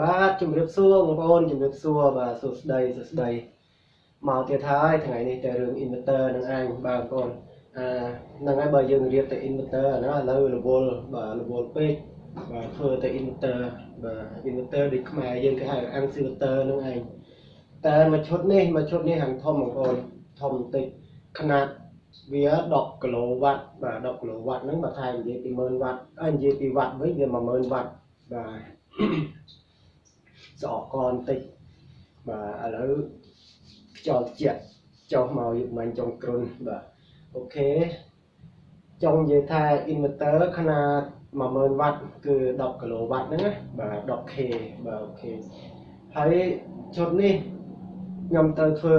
បាទជំរាបសួរបងប្អូនជំរាបសួរបាទសួស្តីសួស្តីមកទៀតហើយថ្ងៃនេះតែរឿង inverter នឹងឯងបាទបងប្អូនអាហ្នឹងហើយបើយើងរៀបតែ inverter អាហ្នឹងឥឡូវរវល់បាទរវល់ពេកបាទធ្វើតែ inverter បាទ inverter ដូចខ្មែរយើងគេហៅ inverter ហ្នឹងឯងតែមួយឈុតនេះមួយឈុតនេះហាងធំបងប្អូនធំបន្តិចຂະຫນາດវា10គីឡូវ៉ាត់បាទ10គីឡូវ៉ាត់ហ្នឹងបើថែមនិយាយពី10000វ៉ាត់អើនិយាយពីវ៉ាត់វិញវា10000វ៉ាត់បាទ ស្អកកបន្តិចបាទឥឡូវខ្យល់ត្រជាក់ចុះមកយុគមិញចុងគ្រុនបាទអូខេចង់និយាយថា inverter ຂະຫນາດ10000វ៉ាត់គឺ10គីឡូវ៉ាត់ហ្នឹងណាបាទ 10k បាទអូខេហើយឈុតនេះខ្ញុំទៅធ្វើ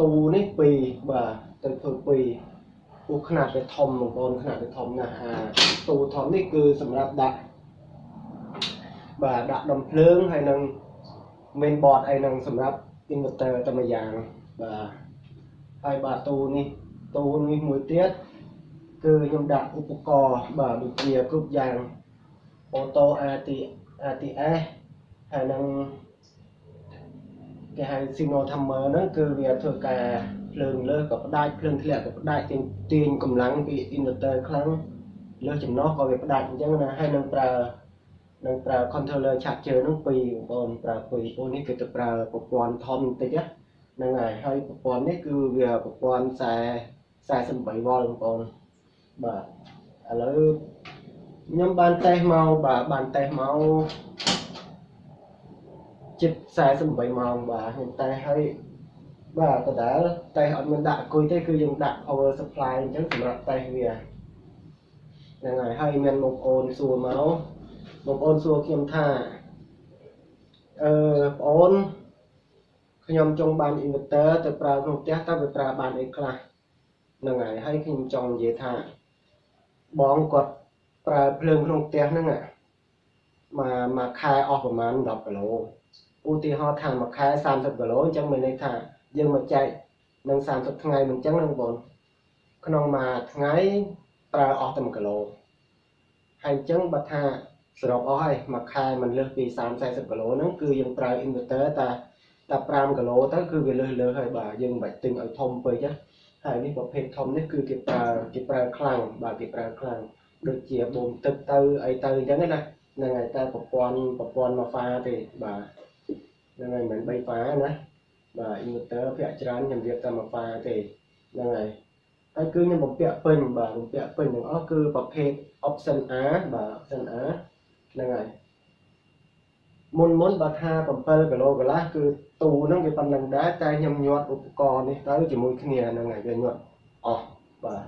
ទូនេះ2បាទទៅធ្វើ2ពោះຂະຫນາດវាធំបងប្អូនຂະຫນາດវាធំណាស់អាទូធំនេះគឺសម្រាប់ដាក់បាទដាក់ដំភ្លើងហើយនឹង main board អីហ្នឹងសម្រាប់ inverter តែមួយយ៉ាងបាទហើយបាទទូនេះទូនេះមួយទៀតគឺខ្ញុំដាក់ឧបករណ៍បាទដូចជាគ្រប់យ៉ាង auto AT ATS ហើយនឹងគេហៅ signal timer ហ្នឹងគឺវាធ្វើការភ្លើងលើសក៏ផ្ដាច់ភ្លើងធ្លាក់ក៏ផ្ដាច់ទាញទាញកម្លាំងពី inverter ខ្លាំងលើសចំណុះក៏វាផ្ដាច់អញ្ចឹងណាហើយនឹងប្រើ នឹងប្រើ controller charger ហ្នឹងពីរបងប្អូនប្រើពីរអូនេះគឺទៅប្រើប្រព័ន្ធធំបន្តិចហ្នឹងហើយហើយប្រព័ន្ធនេះគឺវាប្រព័ន្ធខ្សែ48វ៉ុលបងប្អូនបាទឥឡូវខ្ញុំបានតេស្តមកបាទបានតេស្តមកជិត48ម៉ោងបាទខ្ញុំតេស្តហើយបាទដដែលតេស្តអត់មានដាក់អគុយទេគឺយើងដាក់ power supply អញ្ចឹងសម្រាប់តេស្តវាហ្នឹងហើយហើយមានបងប្អូនសួរមក បងប្អូនសួរខ្ញុំថាអឺបងប្អូនខ្ញុំចង់បាន inverter ទៅប្រើក្នុងផ្ទះតើវាប្រើបានអីខ្លះហ្នឹងហើយហើយខ្ញុំចង់និយាយថាបងគាត់ប្រើភ្លើងក្នុងផ្ទះហ្នឹងមកមួយខែអស់ប្រហែល10គីឡូឧទាហរណ៍ថាមួយខែ30គីឡូអញ្ចឹងមានន័យថាយើងមកចែកនឹង30ថ្ងៃមិនអញ្ចឹងហ្នឹងបងក្នុងមួយថ្ងៃប្រើអស់តែ1គីឡូហើយអញ្ចឹងបើថា សរុបអស់ហើយមួយខែមិនលើសពី30 40គីឡូហ្នឹងគឺយើងប្រើ inverter តែតែ5គីឡូទៅគឺវាលើសលើសហើយបាទយើងមិនបាច់ទិញឲ្យធំពេកណាហើយនេះប្រភេទធំនេះគឺគេប្រើគេប្រើខ្លាំងបាទគេប្រើខ្លាំងដូចជាបូមទឹកទៅអីទៅអញ្ចឹងណាហ្នឹងហើយតែប្រព័ន្ធប្រព័ន្ធមកហ្វាទេបាទហ្នឹងហើយមិន3ហ្វាណាបាទ inverter ភាគច្រើនខ្ញុំរៀបតែមកហ្វាទេហ្នឹងហើយហើយគឺខ្ញុំបំពាក់ពេញបាទបំពាក់ពេញទាំងអស់គឺប្រភេទ option A បាទ option A ហ្នឹងហើយមុនមុនបើថា7គីឡូកន្លះគឺទូហ្នឹងវាប៉ុណ្្នឹងដែរតែខ្ញុំញាត់ឧបករណ៍នេះទៅជាមួយគ្នាហ្នឹងហើយវាញាត់អស់បាទ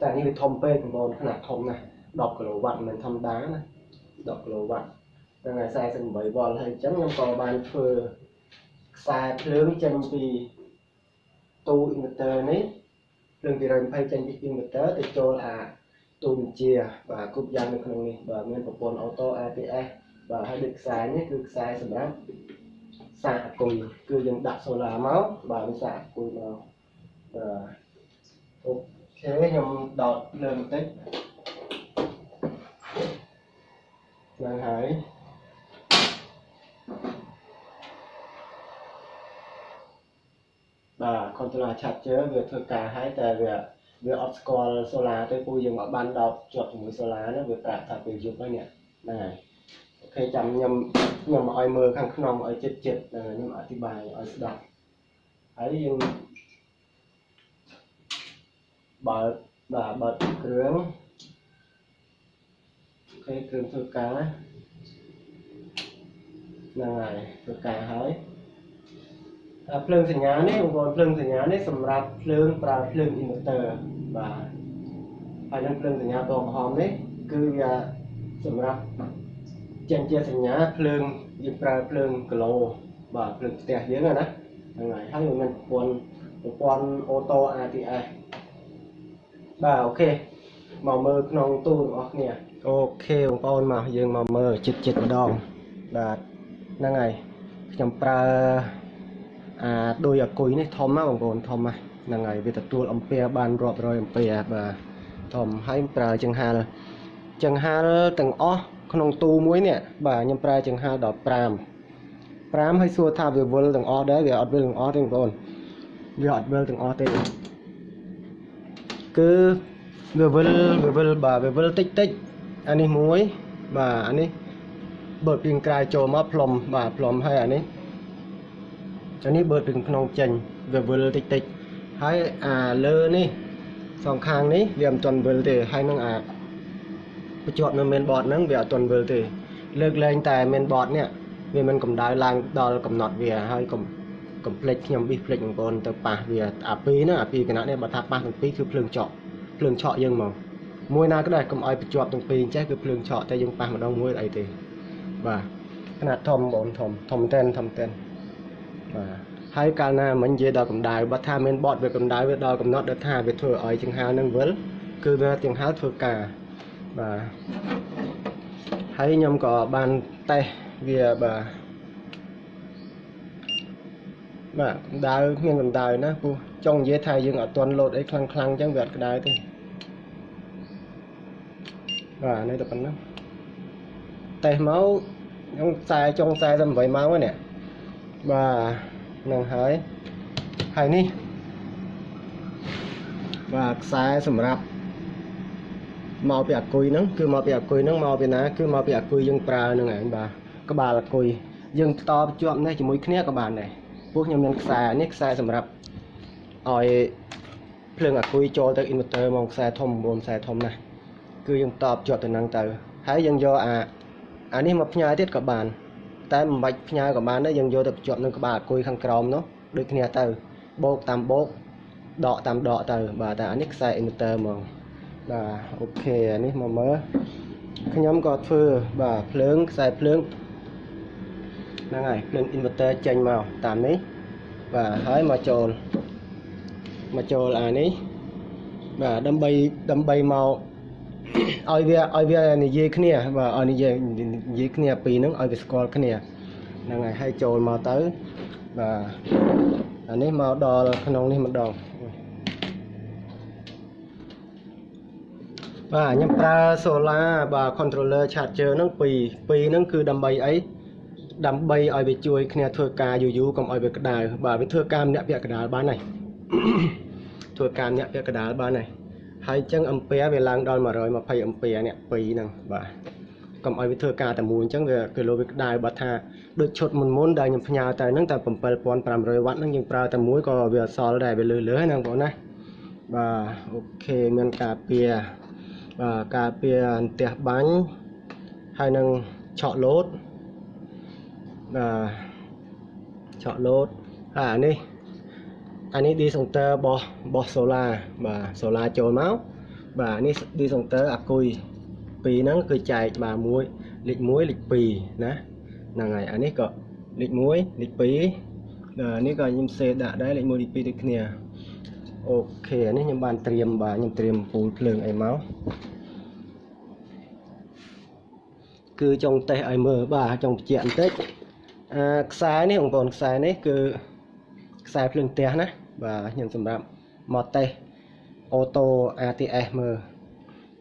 តែនេះវាធំពេកបងប្អូនខ្នាតធំណាស់10គីឡូវ៉ាត់មិនធម្មតាណា10គីឡូវ៉ាត់ហ្នឹងហើយ48វ៉ុលហើយអញ្ចឹងខ្ញុំក៏បានធ្វើខ្សែភ្លើងចេញពីទូ inverter នេះភ្លើង220ចេញពី inverter ទៅចូលអា ទូបញ្ជាបាទគ្រប់យ៉ាងនៅក្នុងនេះបាទមានប្រព័ន្ធ auto APS បាទហើយដូចខ្សែនេះគឺខ្សែសម្រាប់សាកអគុយគឺយើងដាក់ solar មកបាទវាសាកអគុយមកបាទអូខេខ្ញុំដោតលើបន្តិចហ្នឹងហើយបាទ controller charger វាធ្វើការហើយតែវា វាអត់ស្គាល់ solar ទេពូយើងមកបានដោតជាប់ជាមួយ solar ហ្នឹងវាប្រាប់ថាពេលយប់ហើយនេះហ្នឹងហើយឃើញចាំខ្ញុំខ្ញុំឲ្យមើលខាងក្នុងឲ្យចិត្តចិត្តខ្ញុំអធិប្បាយឲ្យស្ដាប់ហើយយើងបើកបាទបើកគ្រឿងអូខេគ្រឿងធ្វើការហ្នឹងហើយធ្វើការហើយ ភ្លើងសញ្ញានេះបងប្អូនភ្លើងសញ្ញានេះសម្រាប់ភ្លើងប្រើភ្លើង inverter បាទហើយនឹងភ្លើងសញ្ញាតក្រហមនេះគឺវាសម្រាប់ចេញជាសញ្ញាភ្លើងយើងប្រើភ្លើងគីឡូបាទភ្លើងផ្ទះយើងណាហ្នឹងហើយហើយមានប្រព័ន្ធប្រព័ន្ធអូតូ ATS បាទអូខេមកមើលក្នុងទូរបស់គ្នាអូខេបងប្អូនមកយើងមកមើលចិត្តចិត្តម្ដងបាទហ្នឹងហើយខ្ញុំប្រើ អាដោយអាគុយនេះធំណាបងប្អូនធំណាហ្នឹងហើយវាទទួលអំពែបានរាប់រយអំពែបាទធំហើយប្រើចង្ហាល់ចង្ហាល់ទាំងអស់ក្នុងទូមួយនេះបាទខ្ញុំប្រើចង្ហាដល់5 5ហើយសួរថាវាវិលទាំងអស់ដែរវាអត់វិលទាំងអស់ទេបងប្អូនវាអត់វិលទាំងអស់ទេគឺវាវិលវាវិលបាទវាវិលតិចតិចអានេះមួយបាទអានេះបើពីក្រៅចូលមកផ្លុំបាទផ្លុំហើយអានេះ អានេះបើពីក្នុងចេញវាវិលតិចតិចហើយអាលើនេះសងខាងនេះវាមិនទាន់វិលទេហើយនឹងអាបញ្ជាប់នៅ main board ហ្នឹងវាអត់ទាន់វិលទេ លើកលែងតែ main board នេះវាមិនកម្ដៅឡើងដល់កំណត់វាហើយកុំកុំភ្លេចខ្ញុំប៊ីភ្លេចបងប្អូនទៅប៉ះវាអាពីរហ្នឹងអាពីរគណៈនេះបើថាប៉ះទាំងពីរគឺភ្លើងចក់ភ្លើងឆក់យើងមកមួយណាក៏ដែរកុំឲ្យបញ្ជាប់ទាំងពីរអញ្ចេះគឺភ្លើងឆក់តែយើងប៉ះម្ដងមួយអីទេបាទຂະຫນາດធំបងធំធំតែនធំតែន បាទហើយកាលណាមិញនិយាយដល់កម្ដៅបើថាមានបតវាកម្ដៅវាដល់កំណត់ដែលថាវាធ្វើឲ្យចង្ហានឹងវិលគឺវាចង្ហាធ្វើការបាទហើយខ្ញុំក៏បានតេស្តវាបាទបាទកម្ដៅគ្មានកម្ដៅណាព្រោះចង់និយាយថាយើងអត់ទាន់លោតអីខ្លាំងខ្លាំងអញ្ចឹងវាអត់ក្ដៅទេបាទនេះតែប៉ុណ្ណឹងតេស្តមកខ្ញុំខ្សែចុងខ្សែតែ8ម៉ោងហ្នឹង បាទនឹងហើយហើយនេះបាទខ្សែសម្រាប់មកពីអាគុយហ្នឹងគឺមកពីអាគុយហ្នឹងមកពីណាគឺមកពីអាគុយយើងប្រើហ្នឹងឯងបាទក្បាលអាគុយយើងតភ្ជាប់នេះជាមួយគ្នាក៏បានដែរពួកខ្ញុំមានខ្សែនេះខ្សែសម្រាប់ឲ្យភ្លើងអាគុយចូលទៅ inverter មកខ្សែធំ9ខ្សែធំណាស់គឺយើងតភ្ជាប់ទៅនឹងទៅហើយយើងយកអាអានេះមកផ្ញើទៀតក៏បាន តែមិនបាច់ផ្ញើក៏បានដែរយើងយកទៅភ្ជាប់នឹងក្បាលអាគុយខាងក្រោមនោះដូចគ្នាទៅបោកតាមបោកដកតាមដកទៅបាទតែអានេះខ្សែ inverter ហ្មងបាទអូខេអានេះមកមើលខ្ញុំក៏ធ្វើបាទភ្លើងខ្សែភ្លើងហ្នឹងហើយភ្លើង inverter ចេញមកតាមនេះបាទហើយមកចូលមកចូលអានេះបាទដើម្បីដើម្បីមក ឲ្យវាឲ្យវានិយាយគ្នាបាទឲ្យនិយាយនិយាយគ្នាពីរហ្នឹងឲ្យវាស្គាល់គ្នាហ្នឹងហើយឲ្យចូលមកទៅបាទអានេះមកដល់ក្នុងនេះម្ដងបាទខ្ញុំប្រើ solar បាទ controller charger ហ្នឹងពីរពីរហ្នឹងគឺដើម្បីអីដើម្បីឲ្យវាជួយគ្នាធ្វើការយូរយូរកុំឲ្យវាក្តៅបាទវាធ្វើការម្នាក់ពាក់កដាលបានហើយធ្វើការម្នាក់ពាក់កដាលបានហើយ ហើយអញ្ចឹងអំពែវាឡើងដល់120អំពែនេះពីរហ្នឹងបាទកុំឲ្យវាធ្វើការតែមួយអញ្ចឹងវាគីឡូវាក្តៅបើថាដូចឈុតមុនមុនដែលខ្ញុំផ្ញើទៅហ្នឹងតែ7500វ៉ាត់ហ្នឹងយើងប្រើតែមួយក៏វាអត់សល់ដែរវាលឺលឺហ្នឹងបងណាបាទអូខេមានការពារបាទការពារអន្ទះបាញ់ហើយនឹងឆក់លោតបាទឆក់លោតហើយអានេះ អានេះ discounter របស់របស់ solar បាទ solar ចូលមកបាទនេះ discounter អាគុយពីរហ្នឹងគឺចែកបាទមួយលេខ1លេខ2ណាហ្នឹងហើយអានេះក៏លេខ1លេខ2នេះក៏ខ្ញុំសេដាក់ដែរលេខ1លេខ2ដូចគ្នាអូខេអានេះខ្ញុំបានត្រៀមបាទខ្ញុំត្រៀមពូលភ្លើងអីមកគឺចង់តេស្តឲ្យមើលបាទចង់បញ្ជាក់បន្តិចអាខ្សែនេះបងប្អូនខ្សែនេះគឺខ្សែភ្លើងផ្ទះណា បាទខ្ញុំសម្រាប់មកតេស្តអូតូ ATS មើល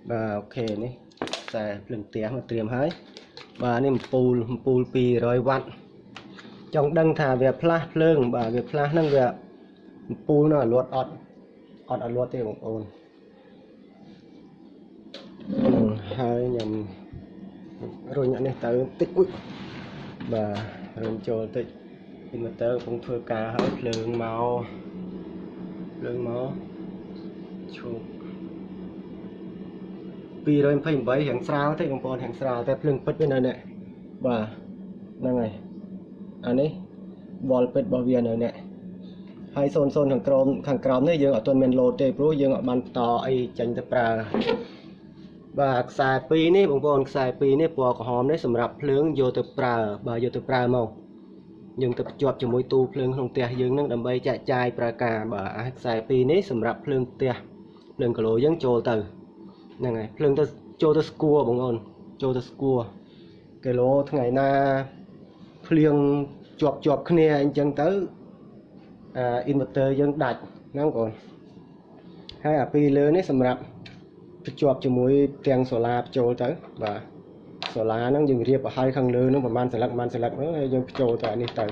បាទអូខេនេះខ្សែភ្លើងផ្ទះមកត្រៀមហើយបាទនេះអំពូលអំពូល200វ៉ាត់ចង់ដឹងថាវាផ្លាស់ភ្លើង បាទវាផ្លាស់ហ្នឹងវាអំពូលនោះអត់លត់អត់អត់អត់លត់ទេបងប្អូនហើយខ្ញុំរុញអានេះទៅតិចអ៊ុយបាទរុញចូលតិច inverter កំពុងធ្វើការហើយភ្លើងមកភ្លើងមកឈប់228រៀងស្រាលទេបងប្អូនរៀងស្រាលតែភ្លើងពិតវានៅនេះបាទហ្នឹងហើយអានេះវល់ពិតរបស់វានៅនេះហើយ00ខាងក្រោមខាងក្រោមនេះយើងអត់ទាន់មានលោតទេព្រោះយើងអត់បានបន្តអីចេញទៅប្រើបាទខ្សែ2នេះបងប្អូនខ្សែ2នេះពណ៌ក្រហមនេះសម្រាប់ភ្លើងយកទៅប្រើបាទយកទៅប្រើមក យើងទៅភ្ជាប់ជាមួយទូភ្លើងក្នុងផ្ទះយើងនឹងដើម្បីចែកចាយប្រើការបាទអាខ្សែ2នេះសម្រាប់ភ្លើងផ្ទះភ្លើងគីឡូយើងចូលទៅហ្នឹងហើយភ្លើងទៅចូលទៅស្គួរបងប្អូនចូលទៅស្គួរគីឡូថ្ងៃណាភ្លៀងជាប់ជាប់គ្នាអញ្ចឹងទៅអា inverter យើងដាច់ហ្នឹងបងប្អូនហើយអាពីរលើនេះសម្រាប់ភ្ជាប់ជាមួយទាំងសូឡាបញ្ចូលទៅបាទ សូឡាហ្នឹងយើងរៀបឲ្យហើយខាងលើហ្នឹងប្រហែលសន្លឹកប្រហែលសន្លឹកហ្នឹងហើយយើងបញ្ចូលទៅនេះទៅ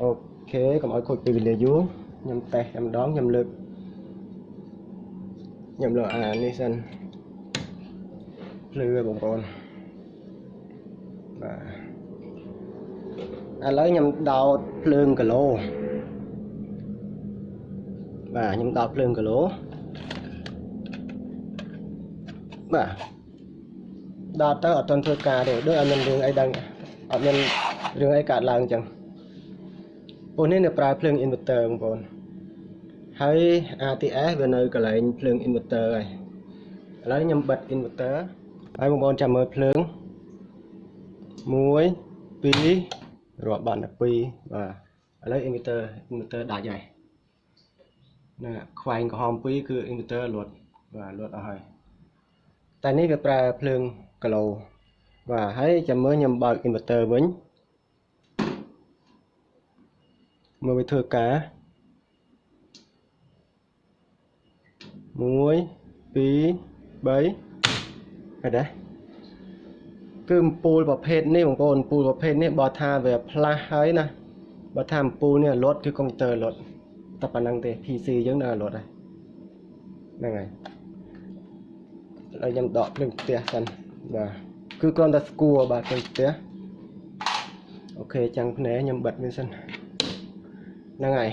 អូខេកុំឲ្យខូចពេលវេលាយូរខ្ញុំតេស្តតែម្ដងខ្ញុំលើកខ្ញុំលើកអានេះសិនភ្លឺឲ្យបងប្អូនបាទឥឡូវខ្ញុំដោតភ្លើងគីឡូបាទខ្ញុំដោតភ្លើងគីឡូបាទ ដោតទៅអត់ទាន់ធ្វើការទេដូចអត់មានរឿងអីដឹងអត់មានរឿងអីកើតឡើងអញ្ចឹងពួកនេះនៅប្រើភ្លើង inverter បងប្អូនហើយ RTS វានៅកន្លែងភ្លើង inverter ហើយឥឡូវខ្ញុំបិទ inverter ហើយបងប្អូនចាំមើលភ្លើង1 2រាប់បាត់ដល់2បាទឥឡូវ inverter inverter ដាច់ហើយណាខ្វែងក្រហម2គឺ inverter លត់បាទលត់អស់ហើយតែនេះវាប្រើភ្លើង គីឡូបាទហើយចាំមើលខ្ញុំបើក inverter វិញមើលវាធ្វើការ1 2 3ហើយដែរគឺអំពូលប្រភេទនេះបងប្អូនអំពូលប្រភេទនេះបើថាវាផ្លាស់ហើយណាបើថាអំពូលនេះលត់គឺកុំព្យូទ័រលត់តែប៉ុណ្្នឹងទេ PC យើងនៅលត់ហើយហ្នឹងហើយឥឡូវខ្ញុំដកភ្លើងផ្ទះសិន បាទគឺគ្រាន់តែស្គួរបាទភ្លើងផ្ទះអូខេចាំងភ្នែកខ្ញុំបិទវាសិនហ្នឹងហើយ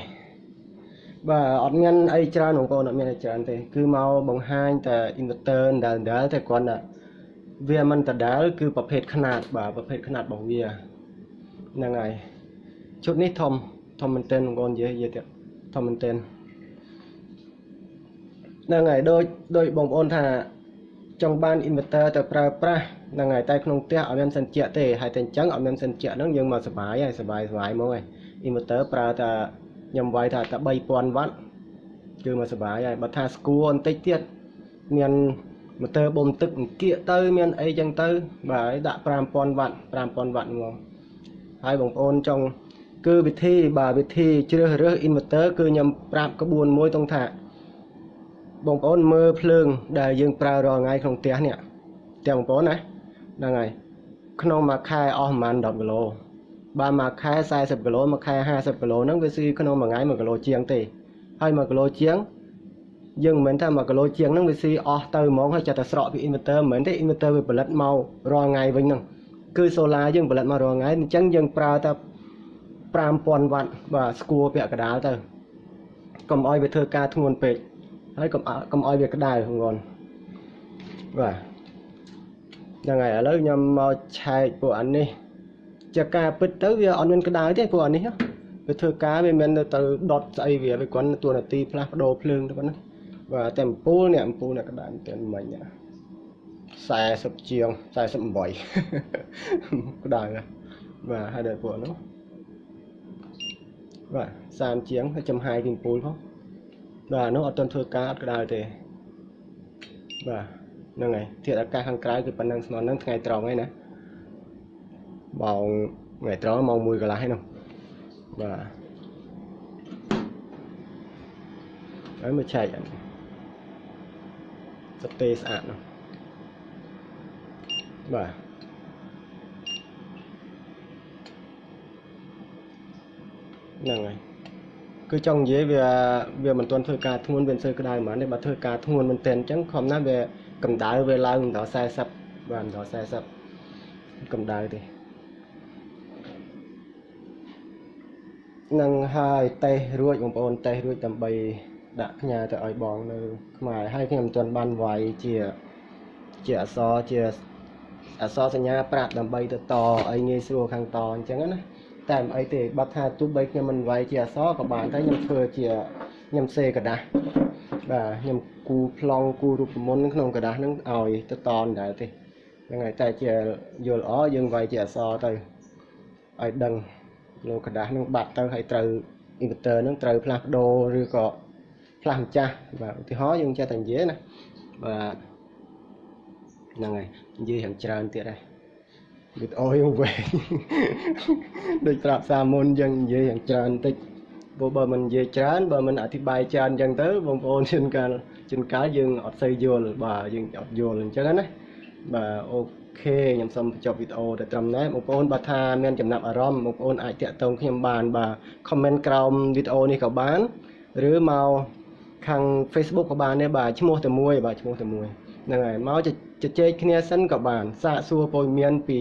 បាទអត់មានអីច្រើនបងប្អូនអត់មានអីច្រើនទេគឺមកបង្ហាញតែ inverter ដែលដែលតែគ្រាន់តែវាមិនដដែលគឺប្រភេទຂະຫນាតបាទប្រភេទຂະຫນាតរបស់វាហ្នឹងហើយឈុតនេះធំធំមែនទែនបងប្អូននិយាយនិយាយទៀតធំមែនទែនហ្នឹងហើយដូចដូចបងប្អូនថា ចង់បាន inverter ទៅប្រើប្រាស់ហ្នឹងហើយតែក្នុងផ្ទះអត់មានសិនជាទេហើយតែអញ្ចឹងអត់មានសិនជាហ្នឹងយើងមកសុបាយហើយសុបាយសុបាយមកហើយ inverter ប្រើតែខ្ញុំវាយថាតែ3000វ៉ាត់គឺមកសុបាយហើយបើថាស្គួរបន្តិចទៀតមានម៉ូទ័របូមទឹកអង្គៀកទៅ មានអីចឹងទៅ បាទដាក់5000វ៉ាត់5000វ៉ាត់ហ្មងហើយបងប្អូនចង់គឺវិធីបាទវិធីជ្រើសរើស inverter គឺខ្ញុំប្រាប់ក្បួនមួយតង់ថា បងប្អូនមើលភ្លើង ដែលយើងប្រើរាល់ថ្ងៃក្នុងផ្ទះនេះផ្ទះបងប្អូនណាហ្នឹងហើយក្នុងមួយខែអស់ប្រហែល10គីឡូបើមួយខែ40គីឡូមួយខែ50គីឡូហ្នឹងវាស៊ីក្នុងមួយថ្ងៃ1គីឡូជាងទេហើយ1គីឡូជាងយើងមិនមែនថា1គីឡូជាងហ្នឹងវាស៊ីអស់ទៅហ្មងហើយចាត់តែស្រកពី inverter មិនមែនទេ inverter វាផលិតមករាល់ថ្ងៃវិញហ្នឹងគឺ solar យើងផលិតមករាល់ថ្ងៃអញ្ចឹងយើងប្រើតែ5000វ៉ាត់បាទស្គួរពាក់កណ្ដាលទៅកុំឲ្យវាធ្វើការធ្ងន់ពេក ហើយកុំកុំឲ្យវាក្តៅហ្នឹងបាទហ្នឹងហើយឥឡូវខ្ញុំមកឆែកពួកអានេះជាការពិតទៅវាអត់មានក្តៅទេពួកអានេះវាធ្វើការវាមិនទៅដុតស្អីវាវាគ្រាន់តួនាទីផ្លាស់ប្ដូរភ្លើងទៅប៉ុណ្ណាបាទតែអំពូលនេះអំពូលនេះក្តៅតែមិញ40ជាង48ក្តៅបាទហើយដល់ពួកនោះបាទ30ជាងហើយចំហាយពីអំពូលផង បាទនោះអត់ទាន់ធ្វើការអត់ក្តៅទេបាទហ្នឹងហើយធាតុអាកាសខាងក្រៅគឺប៉ុណ្ណឹងស្មើនឹងថ្ងៃត្រង់ហើយណាម៉ោងថ្ងៃត្រង់ម៉ោង1កន្លះហើយនោះបាទហើយមកឆែកអានេះស្ទេស្អាតនោះបាទហ្នឹងហើយ គឺចង់និយាយវាវាមិនទាន់ធ្វើការធ្ងន់វាមិនសូវក្តៅហ្មងទេបើធ្វើការធ្ងន់មែនទែនអញ្ចឹងខំណាស់វាកម្ដៅវាឡើងដល់40បាទដល់40កម្ដៅទេនឹងហើយតេសរួចបងប្អូនតេសរួចដើម្បីដាក់ផ្ញើទៅឲ្យបងនៅខ្មែរហើយខ្ញុំមិនទាន់បានវាយជាជាអក្សរជាអក្សរសញ្ញាប្រាប់ដើម្បីទៅតឲ្យងាយស្រួលខាងតអញ្ចឹងណា តែមិនអីទេបើថាទោះបីខ្ញុំមិនវាយជាអក្សរក៏បានតែខ្ញុំធ្វើជាខ្ញុំសេกระดาษបាទខ្ញុំគូប្លង់គូរូបមន្តក្នុងกระดาษហ្នឹងឲ្យទៅតនដែរទេហ្នឹងហើយតែជាយល់ល្អយើងវាយជាអក្សរទៅឲ្យដឹងលោកกระดาษហ្នឹងបាត់ទៅហើយត្រូវ inverter ហ្នឹងត្រូវផ្លាស់ប្ដូរឬក៏ផ្លាស់ម្ចាស់បាទឧទាហរណ៍យើងចេះតែនិយាយណាបាទហ្នឹងហើយនិយាយយ៉ាងច្រើនទៀតដែរ វីដេអូយើងវែងដូចប្រាប់សាមុនយើងនិយាយយ៉ាងច្រើនតិចព្រោះបើមិននិយាយច្រើនបើមិនអធិប្បាយច្រើនអញ្ចឹងទៅបងប្អូនជួនកាលជួនកាលយើងអត់សូវយល់បាទយើងអត់យល់អញ្ចឹងណាបាទអូខេខ្ញុំសូមបញ្ចប់វីដេអូតែត្រឹមនេះបងប្អូនបើថាមានចំណាប់អារម្មណ៍បងប្អូនអាចតាក់ទងខ្ញុំបានបាទ comment ក្រោមវីដេអូនេះក៏បានឬមកខាង Facebook ក៏បានដែរបាទឈ្មោះតែមួយបាទឈ្មោះតែមួយហ្នឹងហើយមក ជជែកគ្នាសិនក៏បានសាកសួរព័ត៌មានពី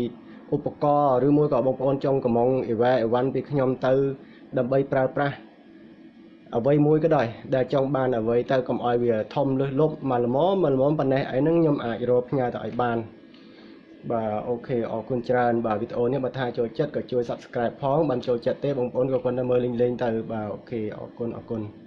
ឧបករណ៍ឬមួយក៏បងប្អូនចង់កំងអីវ៉ាអីវ៉ាន់ពីខ្ញុំទៅ ដើម្បីប្រើប្រាស់អ្វីមួយក៏ដោយដែលចង់បានអ្វីទៅកុំឲ្យវាធំលើសលប់មកល្មមមកល្មមប៉ុណ្ណេះអីហ្នឹងខ្ញុំអាចរកផ្ញើទៅឲ្យបានបាទអូខេអរគុណច្រើនបាទវីដេអូនេះបើថាចូលចិត្តក៏ជួយ Subscribe ផងបានចូលចិត្តទេបងប្អូនក៏គាត់ទៅមើលលេងៗទៅបាទអូខេអរគុណអរគុណ